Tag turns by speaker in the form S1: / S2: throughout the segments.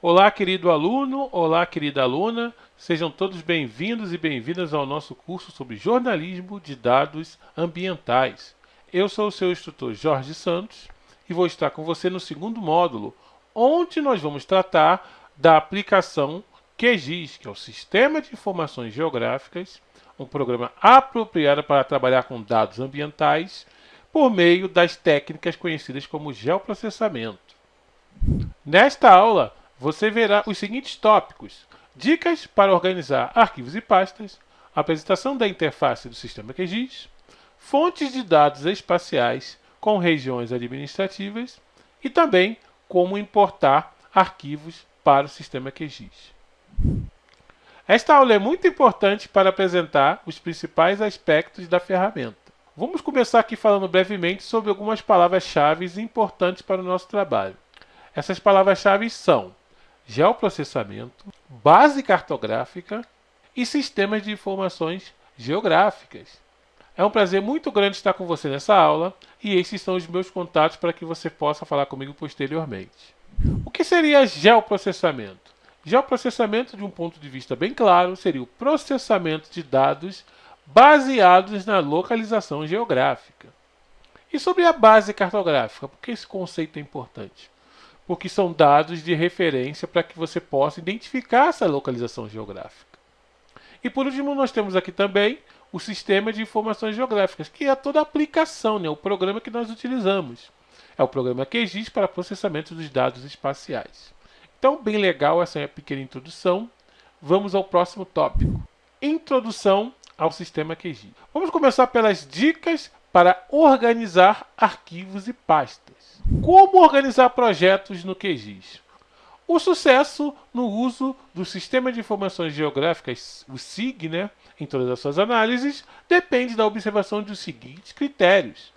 S1: Olá, querido aluno, olá, querida aluna, sejam todos bem-vindos e bem-vindas ao nosso curso sobre jornalismo de dados ambientais. Eu sou o seu instrutor Jorge Santos e vou estar com você no segundo módulo, onde nós vamos tratar da aplicação QGIS, que é o Sistema de Informações Geográficas, um programa apropriado para trabalhar com dados ambientais por meio das técnicas conhecidas como geoprocessamento. Nesta aula, você verá os seguintes tópicos: dicas para organizar arquivos e pastas, apresentação da interface do sistema QGIS, fontes de dados espaciais com regiões administrativas e também como importar arquivos para o sistema QGIS. Esta aula é muito importante para apresentar os principais aspectos da ferramenta. Vamos começar aqui falando brevemente sobre algumas palavras-chave importantes para o nosso trabalho. Essas palavras-chave são geoprocessamento, base cartográfica e sistemas de informações geográficas. É um prazer muito grande estar com você nessa aula e esses são os meus contatos para que você possa falar comigo posteriormente. O que seria geoprocessamento? Geoprocessamento, de um ponto de vista bem claro, seria o processamento de dados baseados na localização geográfica. E sobre a base cartográfica, por que esse conceito é importante? porque são dados de referência para que você possa identificar essa localização geográfica. E por último, nós temos aqui também o sistema de informações geográficas, que é toda a aplicação, né, o programa que nós utilizamos. É o programa QGIS para processamento dos dados espaciais. Então, bem legal essa pequena introdução. Vamos ao próximo tópico. Introdução ao sistema QGIS. Vamos começar pelas dicas para organizar arquivos e pastas. Como organizar projetos no QGIS? O sucesso no uso do Sistema de Informações Geográficas, o SIG, né, em todas as suas análises, depende da observação dos seguintes critérios.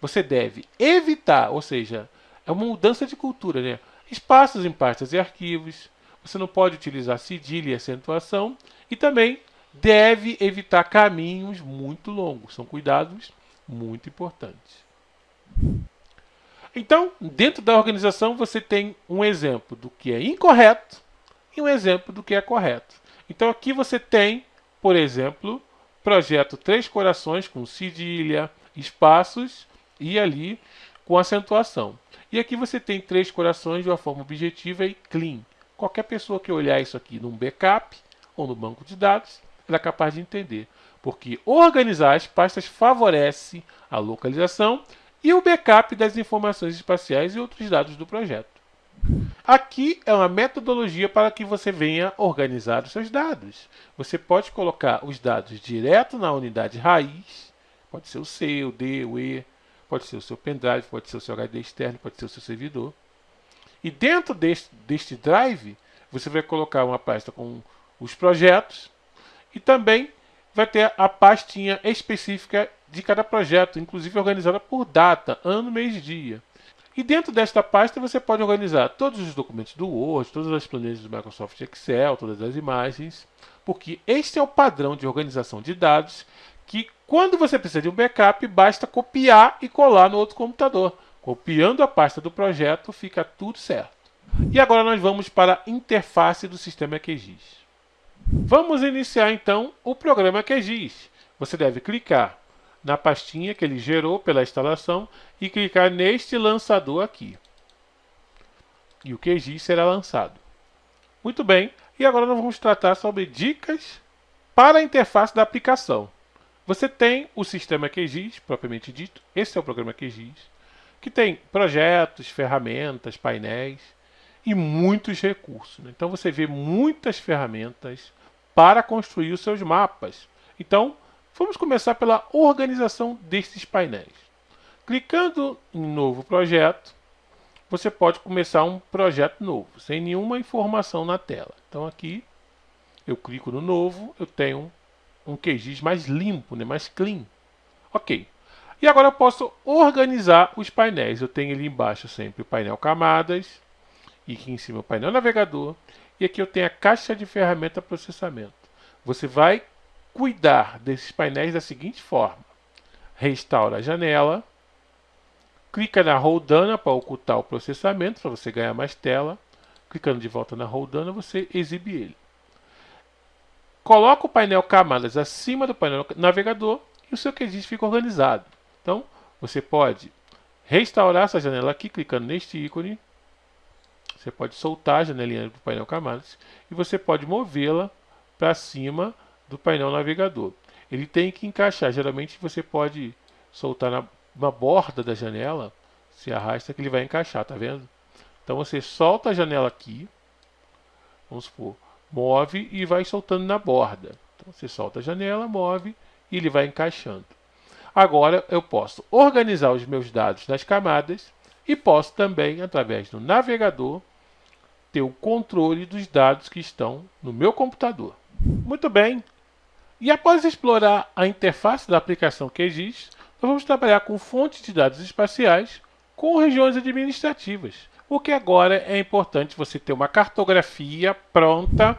S1: Você deve evitar, ou seja, é uma mudança de cultura, né? Espaços em pastas e arquivos, você não pode utilizar cedilha e acentuação, e também deve evitar caminhos muito longos. São cuidados muito importantes. Então, dentro da organização, você tem um exemplo do que é incorreto e um exemplo do que é correto. Então, aqui você tem, por exemplo, projeto Três Corações com cedilha, espaços e ali com acentuação. E aqui você tem três corações de uma forma objetiva e clean. Qualquer pessoa que olhar isso aqui num backup ou no banco de dados, ela é capaz de entender. Porque organizar as pastas favorece a localização e o backup das informações espaciais e outros dados do projeto. Aqui é uma metodologia para que você venha organizar os seus dados. Você pode colocar os dados direto na unidade raiz, pode ser o C, o D, o E, pode ser o seu pendrive, pode ser o seu HD externo, pode ser o seu servidor. E dentro deste, deste drive, você vai colocar uma pasta com os projetos e também vai ter a pastinha específica de cada projeto, inclusive organizada por data, ano, mês, dia. E dentro desta pasta você pode organizar todos os documentos do Word, todas as planilhas do Microsoft Excel, todas as imagens, porque este é o padrão de organização de dados que quando você precisa de um backup, basta copiar e colar no outro computador. Copiando a pasta do projeto, fica tudo certo. E agora nós vamos para a interface do sistema QGIS. Vamos iniciar então o programa QGIS. Você deve clicar na pastinha que ele gerou pela instalação e clicar neste lançador aqui. E o QGIS será lançado. Muito bem, e agora nós vamos tratar sobre dicas para a interface da aplicação. Você tem o sistema QGIS, propriamente dito, esse é o programa QGIS, que tem projetos, ferramentas, painéis e muitos recursos. Né? Então você vê muitas ferramentas para construir os seus mapas. Então, Vamos começar pela organização destes painéis. Clicando em novo projeto, você pode começar um projeto novo, sem nenhuma informação na tela. Então aqui, eu clico no novo, eu tenho um QGIS mais limpo, né, mais clean. Ok. E agora eu posso organizar os painéis. Eu tenho ali embaixo sempre o painel camadas, e aqui em cima o painel navegador, e aqui eu tenho a caixa de ferramenta processamento. você vai cuidar desses painéis da seguinte forma. Restaura a janela, clica na roldana para ocultar o processamento, para você ganhar mais tela. Clicando de volta na roldana, você exibe ele. Coloca o painel camadas acima do painel navegador e o seu QGIS fica organizado. Então, você pode restaurar essa janela aqui, clicando neste ícone. Você pode soltar a janelinha do painel camadas e você pode movê-la para cima do painel navegador. Ele tem que encaixar. Geralmente você pode soltar na, na borda da janela, se arrasta que ele vai encaixar, tá vendo? Então você solta a janela aqui, vamos supor, move e vai soltando na borda. Então você solta a janela, move e ele vai encaixando. Agora eu posso organizar os meus dados nas camadas e posso também, através do navegador, ter o controle dos dados que estão no meu computador. Muito bem. E após explorar a interface da aplicação QGIS, nós vamos trabalhar com fontes de dados espaciais com regiões administrativas. O que agora é importante você ter uma cartografia pronta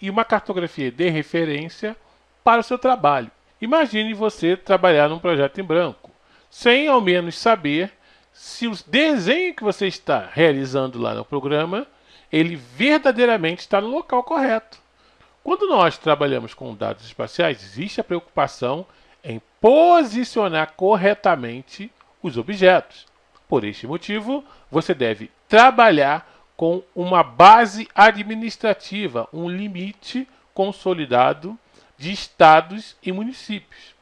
S1: e uma cartografia de referência para o seu trabalho. Imagine você trabalhar num projeto em branco, sem ao menos saber se o desenho que você está realizando lá no programa, ele verdadeiramente está no local correto. Quando nós trabalhamos com dados espaciais, existe a preocupação em posicionar corretamente os objetos. Por este motivo, você deve trabalhar com uma base administrativa, um limite consolidado de estados e municípios.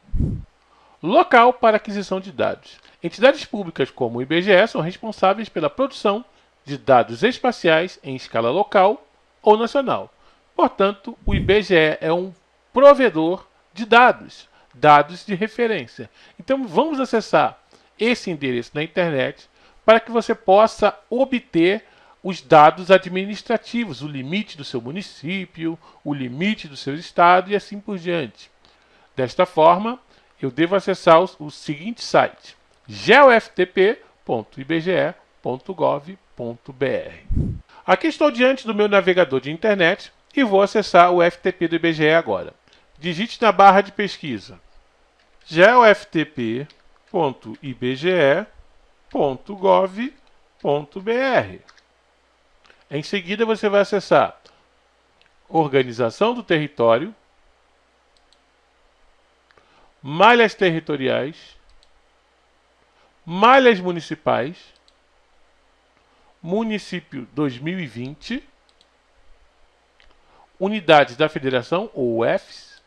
S1: Local para aquisição de dados. Entidades públicas como o IBGE são responsáveis pela produção de dados espaciais em escala local ou nacional. Portanto, o IBGE é um provedor de dados, dados de referência. Então, vamos acessar esse endereço na internet para que você possa obter os dados administrativos, o limite do seu município, o limite do seu estado e assim por diante. Desta forma, eu devo acessar o, o seguinte site: geoftp.ibge.gov.br. Aqui estou diante do meu navegador de internet e vou acessar o FTP do IBGE agora. Digite na barra de pesquisa geoftp.ibge.gov.br. Em seguida, você vai acessar Organização do Território, Malhas Territoriais, Malhas Municipais, Município 2020 unidades da federação, ou UFs,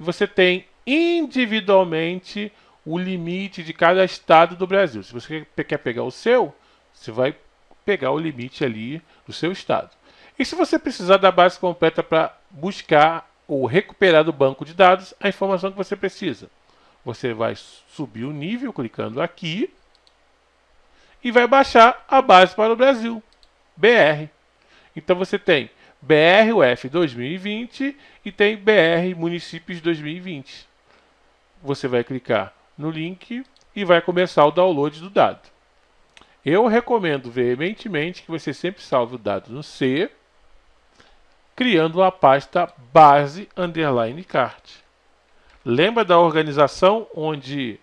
S1: e você tem individualmente o limite de cada estado do Brasil. Se você quer pegar o seu, você vai pegar o limite ali do seu estado. E se você precisar da base completa para buscar ou recuperar do banco de dados a informação que você precisa, você vai subir o nível clicando aqui e vai baixar a base para o Brasil, BR. Então você tem BR-UF 2020 e tem BR Municípios 2020. Você vai clicar no link e vai começar o download do dado. Eu recomendo veementemente que você sempre salve o dado no C, criando a pasta base underline cart. Lembra da organização onde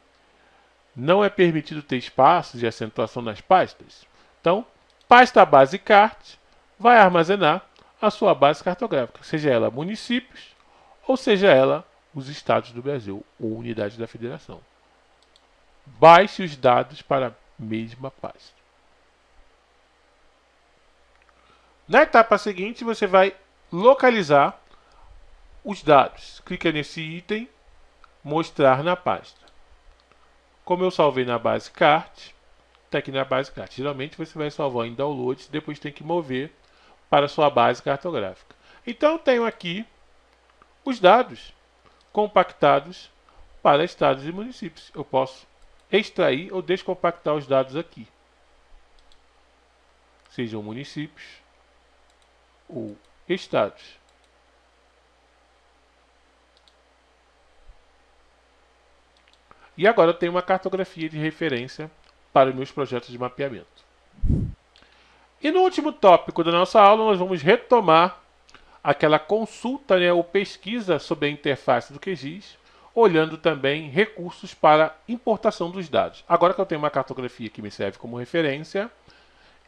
S1: não é permitido ter espaços e acentuação nas pastas? Então, pasta base cart vai armazenar a sua base cartográfica, seja ela municípios ou seja ela os estados do Brasil ou unidades da federação. Baixe os dados para a mesma pasta. Na etapa seguinte, você vai localizar os dados. Clica nesse item, mostrar na pasta. Como eu salvei na base cart, está aqui na base cart. Geralmente você vai salvar em downloads, depois tem que mover para sua base cartográfica. Então, tenho aqui os dados compactados para estados e municípios. Eu posso extrair ou descompactar os dados aqui. Sejam municípios ou estados. E agora eu tenho uma cartografia de referência para os meus projetos de mapeamento. E no último tópico da nossa aula, nós vamos retomar aquela consulta né, ou pesquisa sobre a interface do QGIS, olhando também recursos para importação dos dados. Agora que eu tenho uma cartografia que me serve como referência,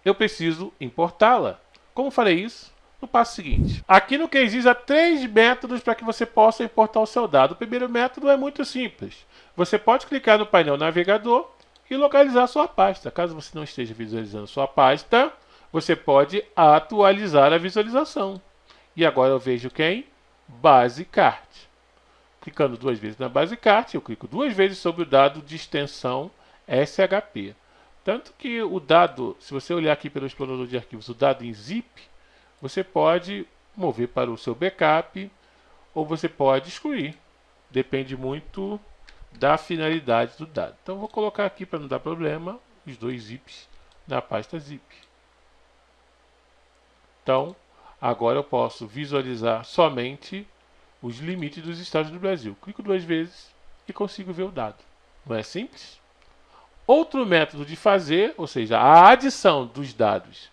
S1: eu preciso importá-la. Como farei isso? No passo seguinte. Aqui no QGIS há três métodos para que você possa importar o seu dado. O primeiro método é muito simples. Você pode clicar no painel navegador e localizar sua pasta. Caso você não esteja visualizando sua pasta, você pode atualizar a visualização. E agora eu vejo quem? Basecart. Clicando duas vezes na Basecart, eu clico duas vezes sobre o dado de extensão SHP. Tanto que o dado, se você olhar aqui pelo explorador de arquivos, o dado em zip, você pode mover para o seu backup ou você pode excluir. Depende muito da finalidade do dado. Então vou colocar aqui para não dar problema os dois zips na pasta zip. Então, agora eu posso visualizar somente os limites dos estados do Brasil. Clico duas vezes e consigo ver o dado. Não é simples? Outro método de fazer, ou seja, a adição dos dados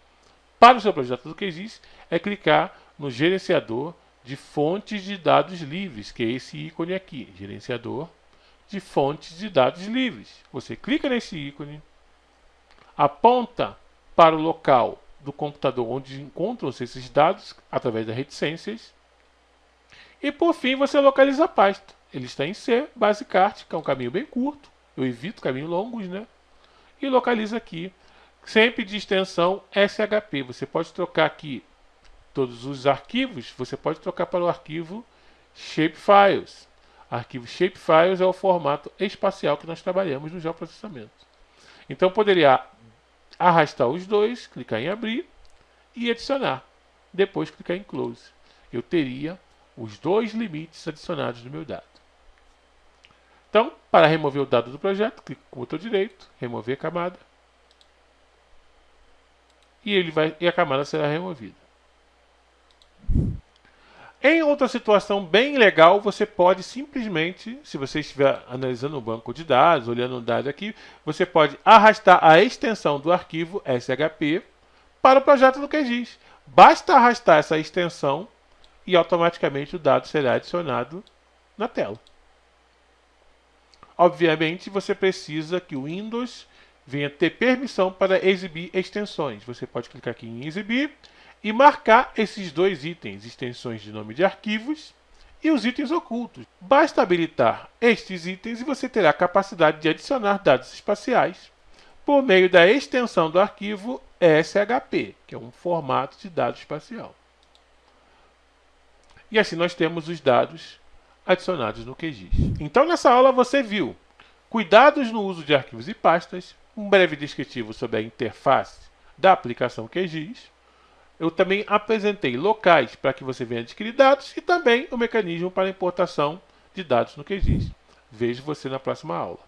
S1: para o seu projeto do QGIS, é clicar no gerenciador de fontes de dados livres, que é esse ícone aqui, gerenciador de fontes de dados livres. Você clica nesse ícone, aponta para o local do computador onde encontram-se esses dados através das reticências. E por fim você localiza a pasta. Ele está em C, Basecart, que é um caminho bem curto. Eu evito caminhos longos, né? E localiza aqui, sempre de extensão SHP. Você pode trocar aqui todos os arquivos, você pode trocar para o arquivo Shapefiles. Arquivo Shapefiles é o formato espacial que nós trabalhamos no geoprocessamento. Então poderia arrastar os dois, clicar em abrir e adicionar. Depois clicar em close. Eu teria os dois limites adicionados no meu dado. Então, para remover o dado do projeto, clico com o botão direito, remover a camada. E, ele vai, e a camada será removida. Em outra situação bem legal, você pode simplesmente, se você estiver analisando o banco de dados, olhando o dado aqui, você pode arrastar a extensão do arquivo SHP para o projeto do QGIS. Basta arrastar essa extensão e automaticamente o dado será adicionado na tela. Obviamente, você precisa que o Windows venha ter permissão para exibir extensões. Você pode clicar aqui em exibir e marcar esses dois itens, extensões de nome de arquivos e os itens ocultos. Basta habilitar estes itens e você terá a capacidade de adicionar dados espaciais por meio da extensão do arquivo SHP, que é um formato de dado espacial. E assim nós temos os dados adicionados no QGIS. Então nessa aula você viu cuidados no uso de arquivos e pastas, um breve descritivo sobre a interface da aplicação QGIS, eu também apresentei locais para que você venha adquirir dados e também o mecanismo para importação de dados no QGIS. Vejo você na próxima aula.